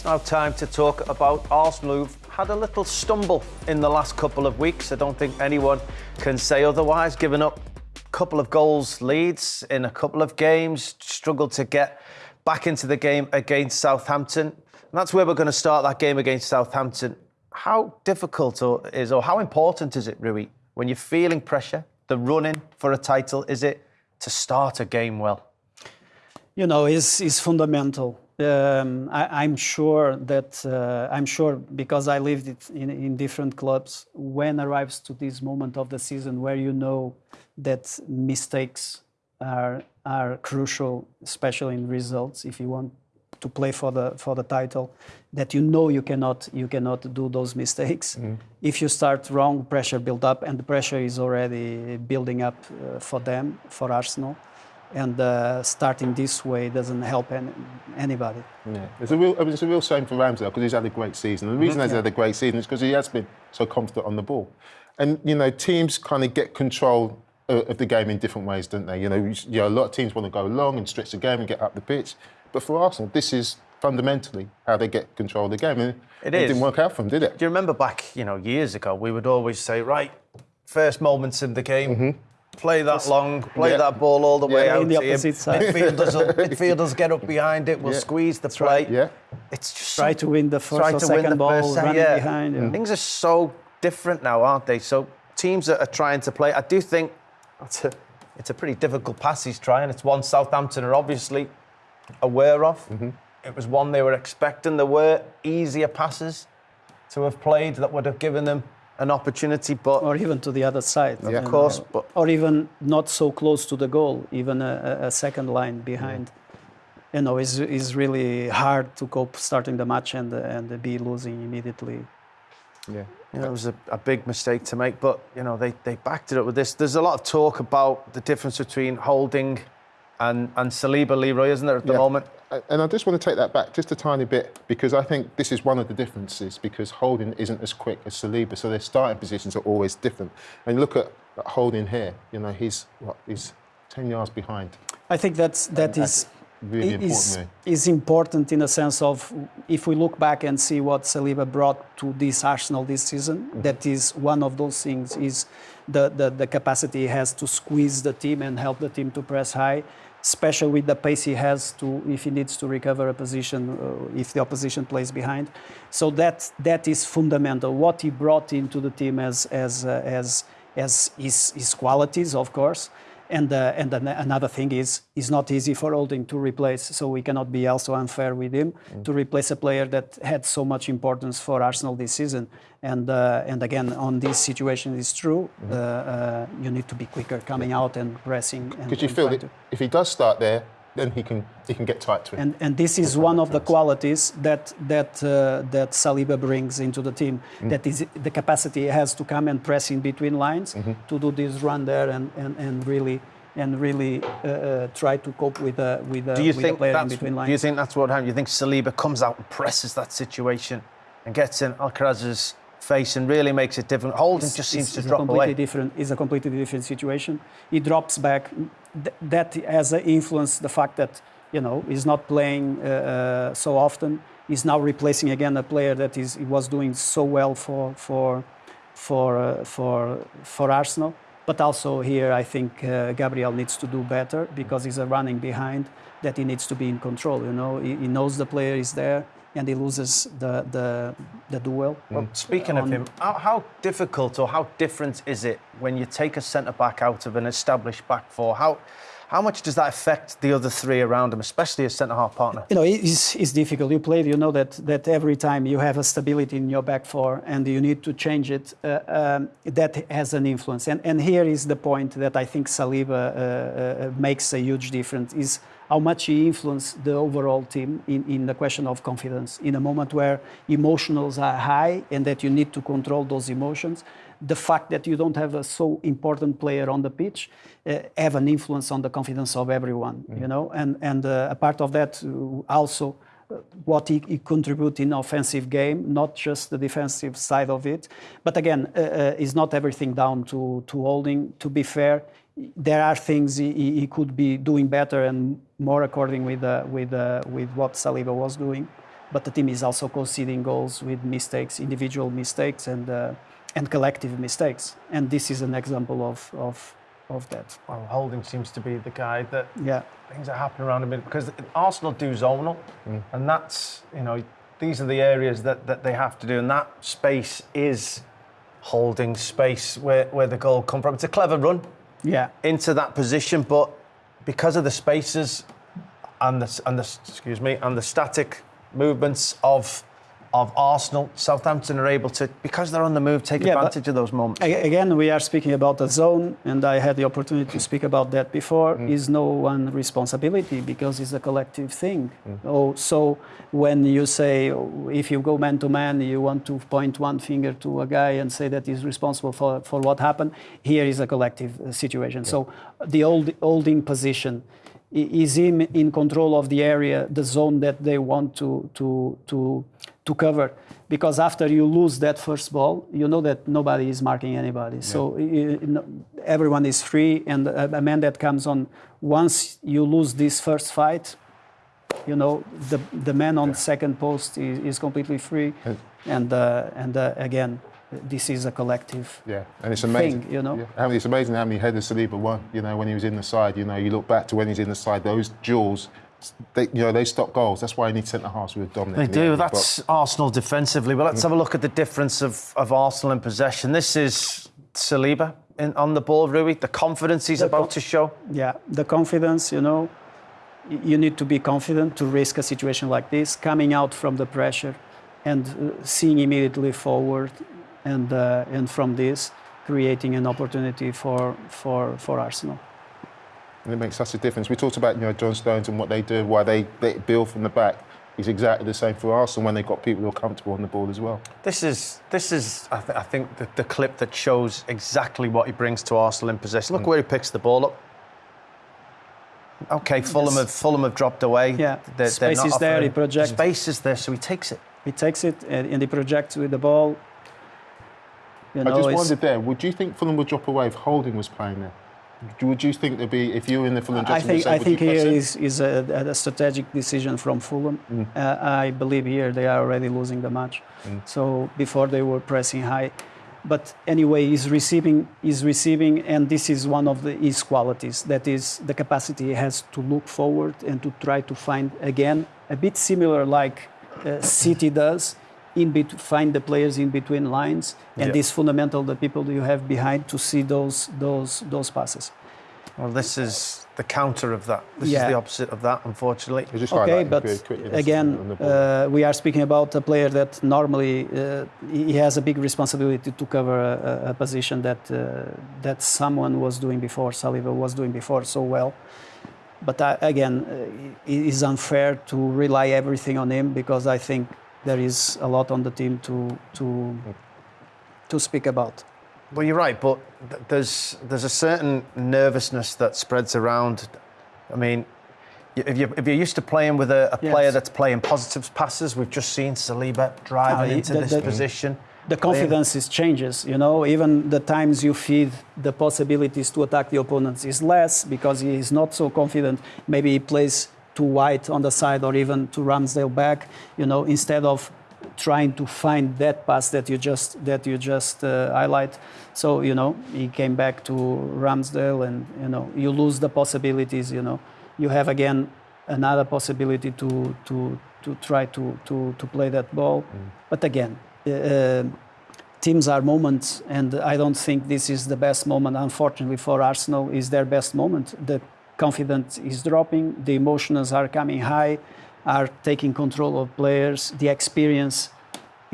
It's now time to talk about Arsenal, who've had a little stumble in the last couple of weeks. I don't think anyone can say otherwise, given up a couple of goals leads in a couple of games, struggled to get back into the game against Southampton. And that's where we're going to start that game against Southampton. How difficult or is or how important is it, Rui, when you're feeling pressure, the running for a title, is it to start a game well? You know, is is fundamental um, I, am sure that uh, I'm sure because I lived it in, in different clubs. When arrives to this moment of the season where you know that mistakes are are crucial, especially in results. If you want to play for the for the title, that you know you cannot you cannot do those mistakes. Mm. If you start wrong, pressure build up, and the pressure is already building up uh, for them for Arsenal and uh, starting this way doesn't help any, anybody. Yeah, it's a real, I mean, it's a real shame for Ramsdale because he's had a great season. And the reason mm-hmm. he's had a great season is because he has been so confident on the ball. And you know, teams kind of get control of the game in different ways, don't they? You know, you know, a lot of teams want to go long and stretch the game and get up the pitch, but for Arsenal, this is fundamentally how they get control of the game. And it, it didn't work out for them, did it? Do you remember back, you know, years ago, we would always say, right, first moments in the game. Mm-hmm play that long, play yeah. that ball all the way yeah, out the opposite side. Midfielders, will, midfielders get up behind it, will yeah. squeeze the play. Yeah. It's just try to win the first or second ball, running yeah. behind. Yeah. Things are so different now, aren't they? So teams are, are trying to play. I do think it's a, it's a pretty difficult pass he's trying. It's one Southampton are obviously aware of. Mm-hmm. It was one they were expecting. There were easier passes to have played that would have given them an opportunity, but or even to the other side, yeah, of uh, course, know, but or even not so close to the goal, even a, a second line behind. Yeah. You know, is is really hard to cope starting the match and and be losing immediately. Yeah, you know, it was a, a big mistake to make, but you know they they backed it up with this. There's a lot of talk about the difference between Holding and and Saliba Leroy, isn't there, at the yeah. moment? And I just want to take that back just a tiny bit because I think this is one of the differences because Holding isn't as quick as Saliba, so their starting positions are always different. And look at, at Holding here, you know, he's what, he's 10 yards behind. I think that's that and is really important. Is, is important in a sense of if we look back and see what Saliba brought to this Arsenal this season, mm-hmm. that is one of those things is the, the, the capacity he has to squeeze the team and help the team to press high especially with the pace he has to if he needs to recover a position uh, if the opposition plays behind. So that that is fundamental. What he brought into the team as as uh, as as his, his qualities, of course, and, uh, and another thing is, it's not easy for Holding to replace, so we cannot be also unfair with him mm. to replace a player that had so much importance for Arsenal this season. And, uh, and again, on this situation, it's true. Mm. Uh, you need to be quicker coming out and pressing. Because you feel that if he does start there, then he can he can get tight to it. And and this is one of the qualities that that uh, that Saliba brings into the team. Mm. That is the capacity he has to come and press in between lines mm-hmm. to do this run there and and, and really and really uh, uh, try to cope with uh, with, uh, do you with think player in between lines. Do you think that's what happened? Do you think Saliba comes out and presses that situation and gets in Alcaraz's face and really makes it different. Holding it's, just seems it's, to it's drop completely away. Different, it's a completely different situation. He drops back. Th- that has influenced the fact that you know he's not playing uh, uh, so often. He's now replacing again a player that is he was doing so well for for for uh, for for Arsenal. But also here, I think uh, Gabriel needs to do better because he's a running behind. That he needs to be in control. You know, he, he knows the player is there and he loses the the, the duel. Well, speaking on, of him, how, how, difficult or how different is it when you take a centre back out of an established back four? How how much does that affect the other three around him, especially his centre half partner? You know, it's, it's difficult. You play, you know that that every time you have a stability in your back four and you need to change it, uh, um, that has an influence. And and here is the point that I think Saliba uh, uh, makes a huge difference is how much he influenced the overall team in, in the question of confidence. In a moment where emotions are high and that you need to control those emotions, the fact that you don't have a so important player on the pitch uh, have an influence on the confidence of everyone, mm. you know. And and uh, a part of that uh, also what he, he contribute in offensive game, not just the defensive side of it. But again, uh, uh, is not everything down to to Holding. To be fair, there are things he, he, could be doing better and more according with uh, with uh, with what Saliba was doing. but the team is also conceding goals with mistakes, individual mistakes, and uh, and collective mistakes. And this is an example of of of that. Well, Holding seems to be the guy that Yeah. things are happening around him because Arsenal do zonal, and that's you know these are the areas that, that they have to do, and that space is Holding space where, where the goal come from. It's a clever run Yeah. into that position, but because of the spaces and the and the excuse me and the static movements of of Arsenal, Southampton are able to because they're on the move take Yeah, advantage of those moments. Again, we are speaking about the zone, and I had the opportunity to speak about that before. Mm. Is no one responsibility because it's a collective thing. Mm. Oh, so when you say if you go man to man, you want to point one finger to a guy and say that he's responsible for, for what happened. Here is a collective situation. So the old holding position is him in control of the area, the zone that they want to to to to cover. Because after you lose that first ball, you know that nobody is marking anybody. So you- you know, everyone is free, and a, a man that comes on once you lose this first fight, you know the the man on second post is, is completely free, and uh, and uh, again, this is a collective. Yeah, and it's amazing. Thing, you know? Yeah. How many, it's amazing how many headers Saliba won. You know, when he was in the side. You know, you look back to when he's in the side. Those duels, they, you know, they stop goals. That's why you need centre halves with dominant. They in the do. area. But- That's Arsenal defensively. But let's have a look at the difference of, of Arsenal in possession. This is Saliba in, on the ball, Rui. The confidence he's The about con- to show. Yeah, the confidence, you know, you need to be confident to risk a situation like this, coming out from the pressure and uh, seeing immediately forward, and uh, and from this creating an opportunity for for for Arsenal. And it makes such a difference. We talked about you know John Stones and what they do, why they, they build from the back. It's exactly the same for Arsenal when they've got people who are comfortable on the ball as well. This is this is I, th- I think the, the clip that shows exactly what he brings to Arsenal in possession. Look where he picks the ball up. Okay, Fulham have Fulham have dropped away. Yeah, They're- they're space not is there, he projects. Space is there, so he takes it. He takes it and, and he projects with the ball. You I just wondered there, would you think Fulham would drop away if Holding was playing there? Would you think there'd be if you were in the Fulham I dressing room, think say, I think here is, is a, a strategic decision from Fulham. Uh, I believe here they are already losing the match, so before they were pressing high. But anyway, he's receiving, he's receiving, and this is one of the, his qualities. That is the capacity he has to look forward and to try to find again a bit similar like uh, City does, in bet- find the players in between lines, and Yeah. this fundamental the people you have behind to see those those those passes. Well, this is the counter of that. This is the opposite of that, unfortunately. Just Okay, highlighting but very quickly, that's again, on the ball. uh, we are speaking about a player that normally uh, he has a big responsibility to cover a, a- a position that uh, that someone was doing before, Saliba was doing before so well. But uh, again, uh, it is unfair to rely everything on him because I think there is a lot on the team to to to speak about. Well, you're right, but th- there's there's a certain nervousness that spreads around. I mean, if you're, if you're used to playing with a, a player that's playing positive passes, we've just seen Saliba driving Ah, into the- this the- position. the confidence is changes you know even the times you feed the possibilities to attack the opponents is less because he is not so confident maybe he plays too wide on the side or even to Ramsdale back you know instead of trying to find that pass that you just that you just uh, highlight so you know he came back to Ramsdale and you know you lose the possibilities you know you have again another possibility to to to try to to to play that ball but again uh, teams are moments, and I don't think this is the best moment. Unfortunately for Arsenal, is their best moment. The confidence is dropping, the emotions are coming high, are taking control of players. The experience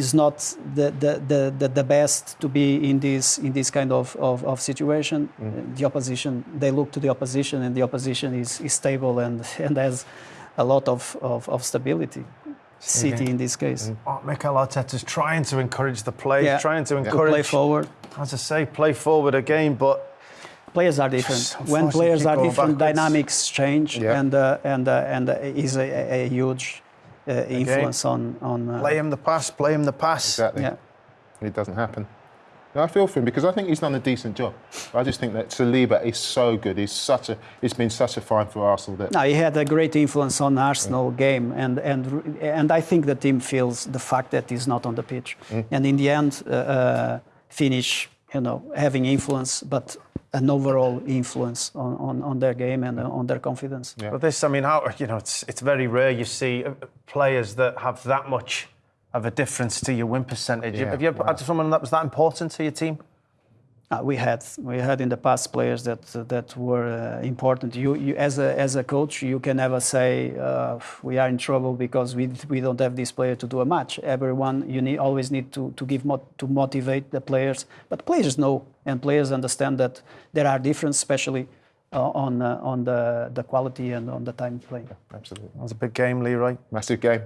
is not the, the, the, the, the best to be in this in this kind of, of, of situation. Uh, The opposition they look to the opposition, and the opposition is, is stable and, and has a lot of, of, of stability. City in this case. Oh, Mikel Arteta's trying to encourage the play, Yeah. trying to To play forward. as I say, play forward again. But players are different. When players are different, backwards. dynamics change, Yeah. and uh, and uh, and uh, is a, a- a huge uh, influence on on. Uh, play him the pass, play him the pass. exactly. yeah, It doesn't happen. I feel for him because I think he's done a decent job. I just think that Saliba is so good. He's such a. He's been such a find for Arsenal. That no, he had a great influence on Arsenal game, and and and I think the team feels the fact that he's not on the pitch, mm. and in the end, uh, uh, finish you know having influence, but an overall influence on, on, on their game and on their confidence. Yeah. But this, I mean, how you know, it's it's very rare you see uh, players that have that much of a difference to your win percentage. Yeah, Have you ever wow. had someone that was that important to your team? Uh, we had we had in the past players that uh, that were uh, important. You, you as a as a coach, you can never say uh, we are in trouble because we we don't have this player to do a match. Everyone you need always need to to give mo- to motivate the players. But players know and players understand that there are differences, especially uh, on uh, on the the quality and on the time playing. Yeah, absolutely, that was a big game, Leroy. Massive game.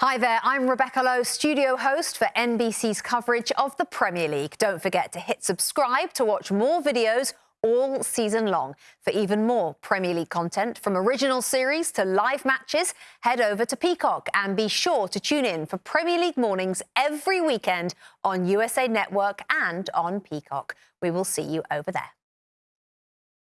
Hi there, I'm Rebecca Lowe, studio host for NBC's coverage of the Premier League. Don't forget to hit subscribe to watch more videos all season long. For even more Premier League content, from original series to live matches, head over to Peacock and be sure to tune in for Premier League mornings every weekend on USA Network and on Peacock. We will see you over there.